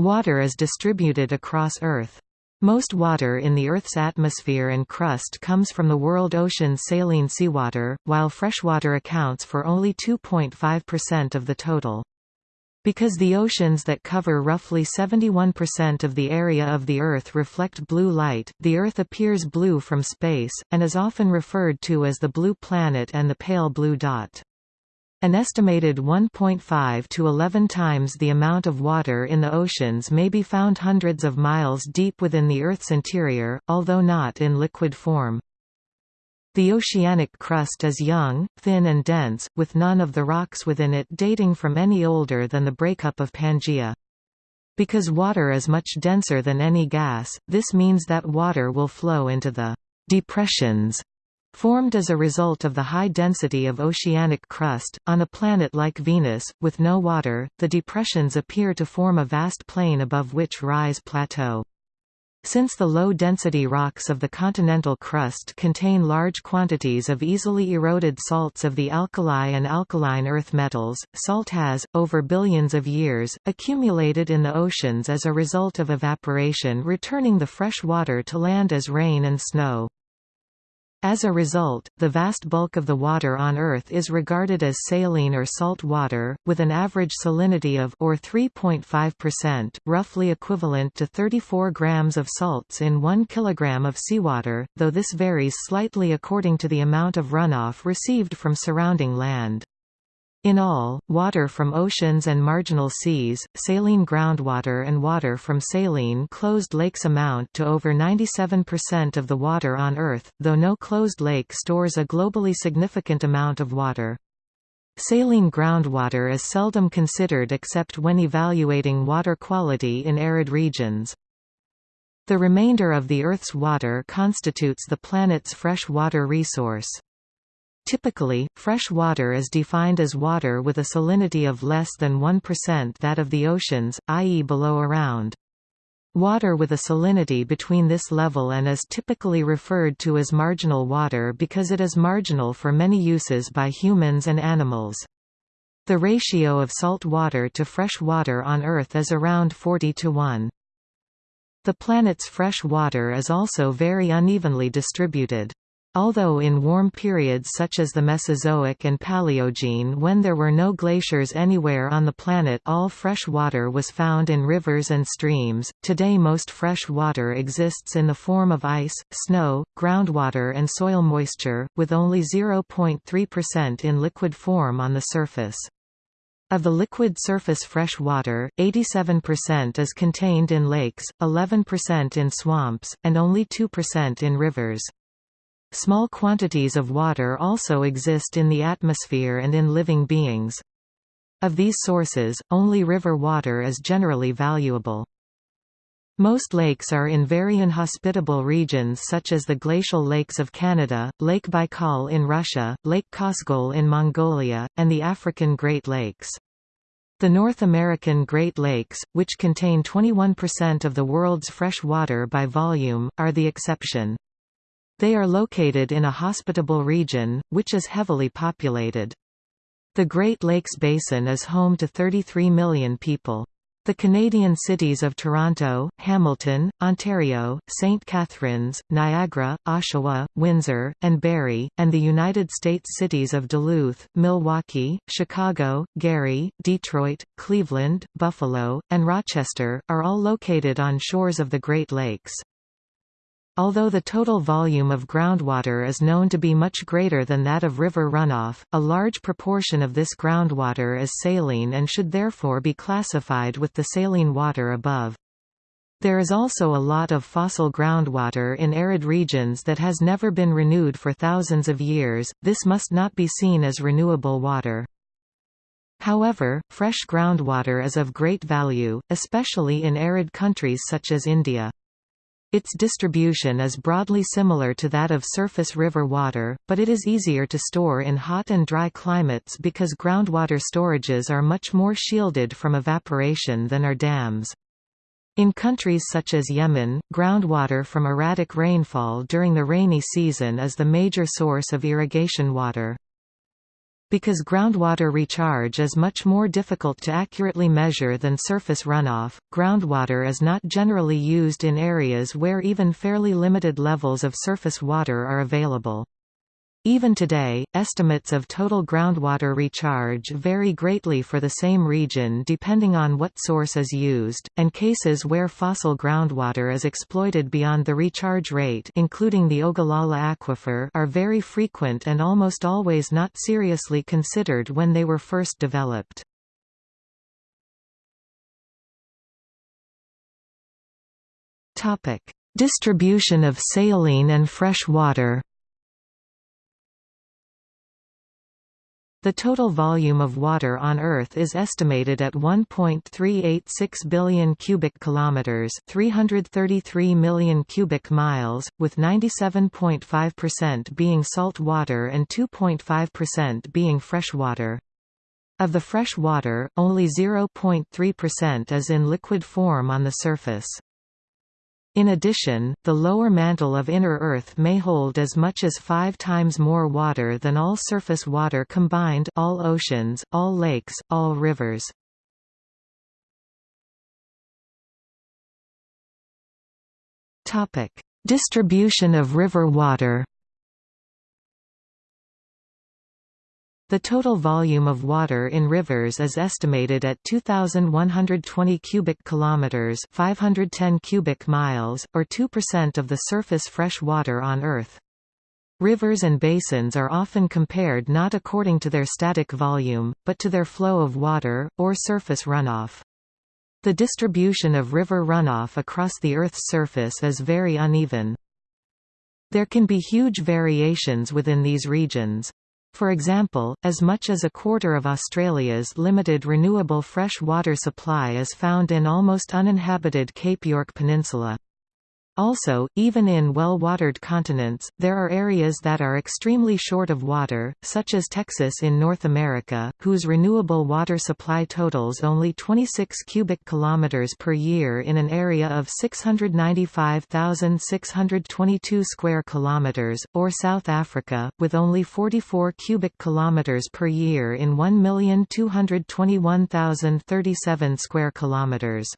Water is distributed across Earth. Most water in the Earth's atmosphere and crust comes from the world ocean's saline seawater, while freshwater accounts for only 2.5% of the total. Because the oceans that cover roughly 71% of the area of the Earth reflect blue light, the Earth appears blue from space, and is often referred to as the blue planet and the pale blue dot. An estimated 1.5 to 11 times the amount of water in the oceans may be found hundreds of miles deep within the Earth's interior, although not in liquid form. The oceanic crust is young, thin and dense, with none of the rocks within it dating from any older than the breakup of Pangaea. Because water is much denser than any gas, this means that water will flow into the depressions formed as a result of the high density of oceanic crust. On a planet like Venus, with no water, the depressions appear to form a vast plain above which rise plateaux. Since the low-density rocks of the continental crust contain large quantities of easily eroded salts of the alkali and alkaline earth metals, salt has, over billions of years, accumulated in the oceans as a result of evaporation returning the fresh water to land as rain and snow. As a result, the vast bulk of the water on Earth is regarded as saline or salt water, with an average salinity of or 3.5%, roughly equivalent to 34 grams of salts in 1 kilogram of seawater, though this varies slightly according to the amount of runoff received from surrounding land. In all, water from oceans and marginal seas, saline groundwater and water from saline closed lakes amount to over 97% of the water on Earth, though no closed lake stores a globally significant amount of water. Saline groundwater is seldom considered except when evaluating water quality in arid regions. The remainder of the Earth's water constitutes the planet's fresh water resource. Typically, fresh water is defined as water with a salinity of less than 1% that of the oceans, i.e. below around. Water with a salinity between this level and is typically referred to as marginal water because it is marginal for many uses by humans and animals. The ratio of salt water to fresh water on Earth is around 40 to 1. The planet's fresh water is also very unevenly distributed. Although in warm periods such as the Mesozoic and Paleogene when there were no glaciers anywhere on the planet all fresh water was found in rivers and streams, today most fresh water exists in the form of ice, snow, groundwater and soil moisture, with only 0.3% in liquid form on the surface. Of the liquid surface fresh water, 87% is contained in lakes, 11% in swamps, and only 2% in rivers. Small quantities of water also exist in the atmosphere and in living beings. Of these sources, only river water is generally valuable. Most lakes are in very inhospitable regions such as the glacial lakes of Canada, Lake Baikal in Russia, Lake Khövsgöl in Mongolia, and the African Great Lakes. The North American Great Lakes, which contain 21% of the world's fresh water by volume, are the exception. They are located in a hospitable region, which is heavily populated. The Great Lakes Basin is home to 33 million people. The Canadian cities of Toronto, Hamilton, Ontario, St. Catharines, Niagara, Oshawa, Windsor, and Barrie, and the United States cities of Duluth, Milwaukee, Chicago, Gary, Detroit, Cleveland, Buffalo, and Rochester, are all located on shores of the Great Lakes. Although the total volume of groundwater is known to be much greater than that of river runoff, a large proportion of this groundwater is saline and should therefore be classified with the saline water above. There is also a lot of fossil groundwater in arid regions that has never been renewed for thousands of years, this must not be seen as renewable water. However, fresh groundwater is of great value, especially in arid countries such as India. Its distribution is broadly similar to that of surface river water, but it is easier to store in hot and dry climates because groundwater storages are much more shielded from evaporation than are dams. In countries such as Yemen, groundwater from erratic rainfall during the rainy season is the major source of irrigation water. Because groundwater recharge is much more difficult to accurately measure than surface runoff, groundwater is not generally used in areas where even fairly limited levels of surface water are available. Even today, estimates of total groundwater recharge vary greatly for the same region depending on what source is used, and cases where fossil groundwater is exploited beyond the recharge rate including the Ogallala Aquifer are very frequent and almost always not seriously considered when they were first developed. Distribution of saline and fresh water The total volume of water on Earth is estimated at 1.386 billion cubic kilometers, 333 million cubic miles, with 97.5% being salt water and 2.5% being fresh water. Of the fresh water, only 0.3% is in liquid form on the surface. In addition, the lower mantle of inner Earth may hold as much as five times more water than all surface water combined all oceans, all lakes, all rivers. Distribution of river water The total volume of water in rivers is estimated at 2120 cubic kilometers, 510 cubic miles, or 2% of the surface fresh water on Earth. Rivers and basins are often compared not according to their static volume, but to their flow of water, or surface runoff. The distribution of river runoff across the Earth's surface is very uneven. There can be huge variations within these regions. For example, as much as a quarter of Australia's limited renewable fresh water supply is found in almost uninhabited Cape York Peninsula. Also, even in well-watered continents, there are areas that are extremely short of water, such as Texas in North America, whose renewable water supply totals only 26 cubic kilometers per year in an area of 695,622 square kilometers, or South Africa, with only 44 cubic kilometers per year in 1,221,037 square kilometers.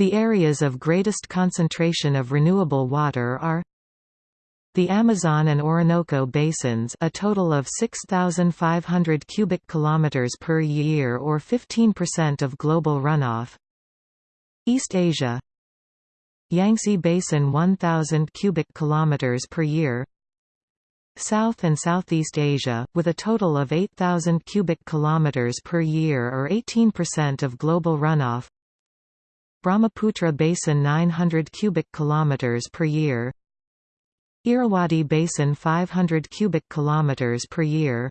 The areas of greatest concentration of renewable water are the Amazon and Orinoco basins a total of 6,500 cubic kilometers per year or 15% of global runoff. East Asia. Yangtze Basin 1,000 cubic kilometers per year. South and Southeast Asia, with a total of 8,000 cubic kilometers per year or 18% of global runoff Brahmaputra Basin 900 cubic kilometers per year. Irrawaddy Basin 500 cubic kilometers per year.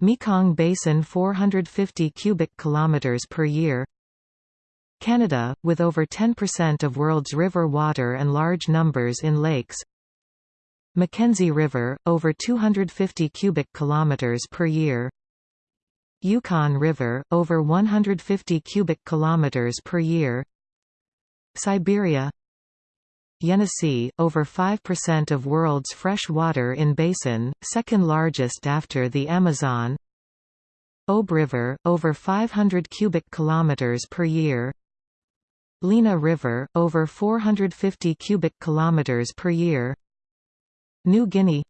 Mekong Basin 450 cubic kilometers per year. Canada, with over 10% of world's river water and large numbers in lakes. Mackenzie River, over 250 cubic kilometers per year Yukon River, over 150 cubic kilometers per year. Siberia Yenisei, over 5% of world's fresh water in basin, second largest after the Amazon. Ob River, over 500 cubic kilometers per year. Lena River, over 450 cubic kilometers per year. New Guinea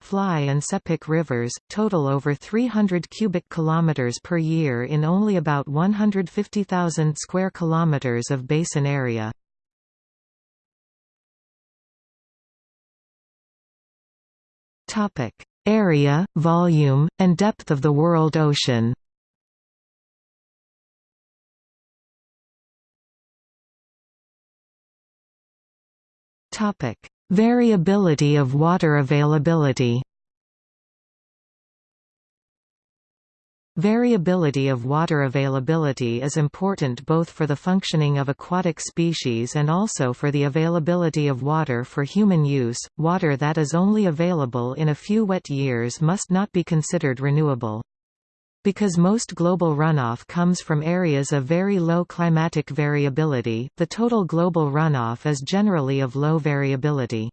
Fly and Sepik rivers, total over 300 cubic kilometers per year in only about 150,000 square kilometers of basin area. Topic: Area, volume, and depth of the world ocean. Topic: Variability of water availability Variability of water availability is important both for the functioning of aquatic species and also for the availability of water for human use. Water that is only available in a few wet years must not be considered renewable. Because most global runoff comes from areas of very low climatic variability, the total global runoff is generally of low variability.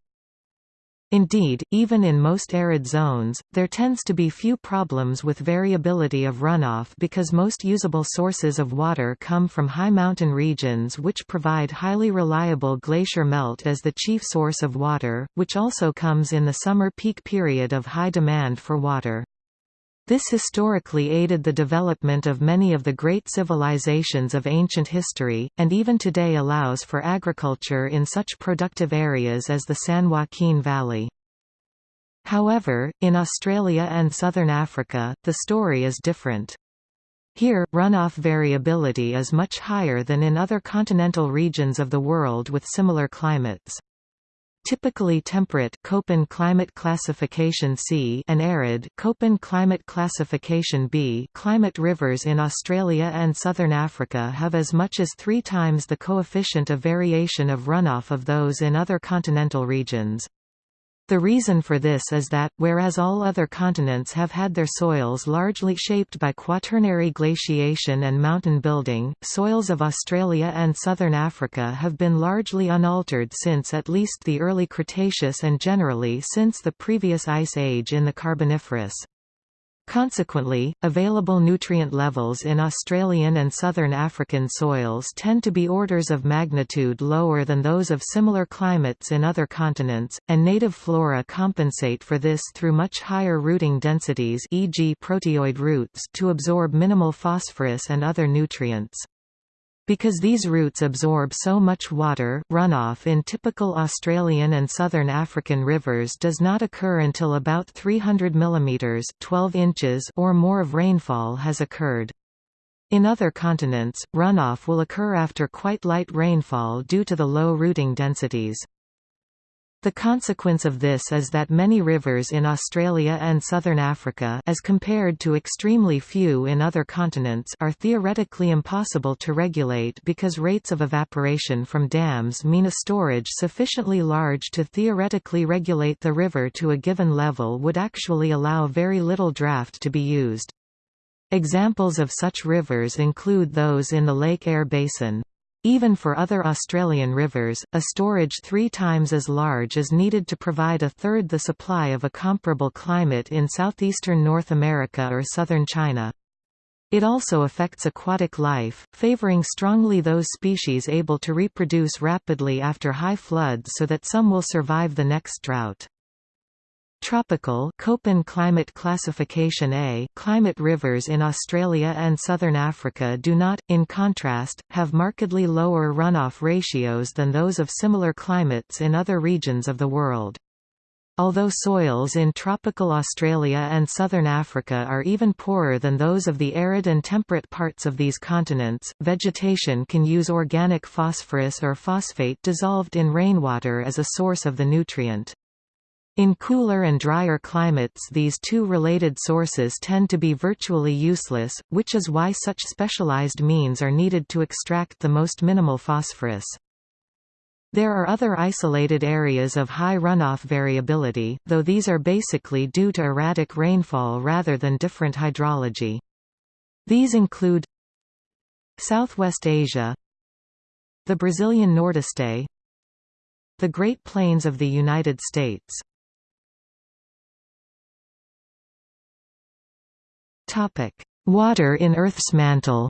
Indeed, even in most arid zones, there tends to be few problems with variability of runoff because most usable sources of water come from high mountain regions which provide highly reliable glacier melt as the chief source of water, which also comes in the summer peak period of high demand for water. This historically aided the development of many of the great civilizations of ancient history, and even today allows for agriculture in such productive areas as the San Joaquin Valley. However, in Australia and southern Africa, the story is different. Here, runoff variability is much higher than in other continental regions of the world with similar climates. Typically temperate Köppen climate classification C and arid Köppen climate classification B climate rivers in Australia and southern Africa have as much as three times the coefficient of variation of runoff of those in other continental regions. The reason for this is that, whereas all other continents have had their soils largely shaped by quaternary glaciation and mountain building, soils of Australia and southern Africa have been largely unaltered since at least the early Cretaceous and generally since the previous ice age in the Carboniferous. Consequently, available nutrient levels in Australian and southern African soils tend to be orders of magnitude lower than those of similar climates in other continents, and native flora compensate for this through much higher rooting densities e.g. proteoid roots to absorb minimal phosphorus and other nutrients. Because these roots absorb so much water, runoff in typical Australian and southern African rivers does not occur until about 300 mm 12 inches or more of rainfall has occurred. In other continents, runoff will occur after quite light rainfall due to the low rooting densities. The consequence of this is that many rivers in Australia and southern Africa as compared to extremely few in other continents are theoretically impossible to regulate because rates of evaporation from dams mean a storage sufficiently large to theoretically regulate the river to a given level would actually allow very little draft to be used. Examples of such rivers include those in the Lake Eyre Basin. Even for other Australian rivers, a storage three times as large is needed to provide a third the supply of a comparable climate in southeastern North America or southern China. It also affects aquatic life, favoring strongly those species able to reproduce rapidly after high floods so that some will survive the next drought. Tropical Köppen climate classification A climate rivers in Australia and southern Africa do not, in contrast, have markedly lower runoff ratios than those of similar climates in other regions of the world. Although soils in tropical Australia and southern Africa are even poorer than those of the arid and temperate parts of these continents, vegetation can use organic phosphorus or phosphate dissolved in rainwater as a source of the nutrient. In cooler and drier climates these two related sources tend to be virtually useless, which is why such specialized means are needed to extract the most minimal phosphorus. There are other isolated areas of high runoff variability, though these are basically due to erratic rainfall rather than different hydrology. These include Southwest Asia The Brazilian Nordeste The Great Plains of the United States Water in Earth's mantle.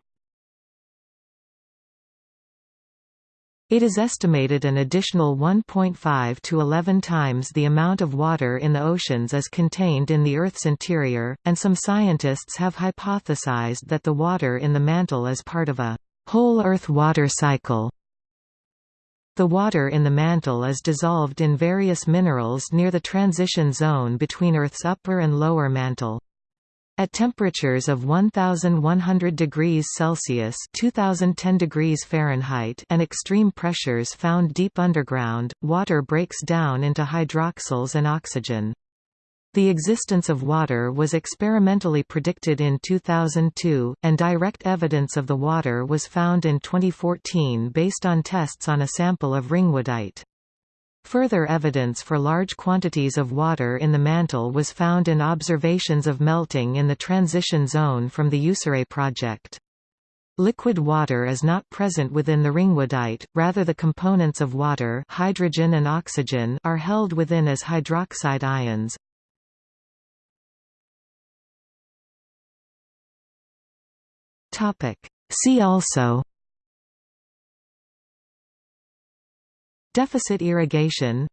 It is estimated an additional 1.5 to 11 times the amount of water in the oceans is contained in the Earth's interior, and some scientists have hypothesized that the water in the mantle is part of a whole Earth water cycle. The water in the mantle is dissolved in various minerals near the transition zone between Earth's upper and lower mantle. At temperatures of 1100 degrees Celsius (2010 degrees Fahrenheit) and extreme pressures found deep underground, water breaks down into hydroxyls and oxygen. The existence of water was experimentally predicted in 2002, and direct evidence of the water was found in 2014 based on tests on a sample of ringwoodite. Further evidence for large quantities of water in the mantle was found in observations of melting in the transition zone from the USArray project. Liquid water is not present within the ringwoodite, rather the components of water hydrogen and oxygen are held within as hydroxide ions. See also Deficit irrigation.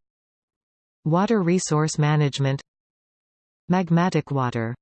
Water resource management. Magmatic water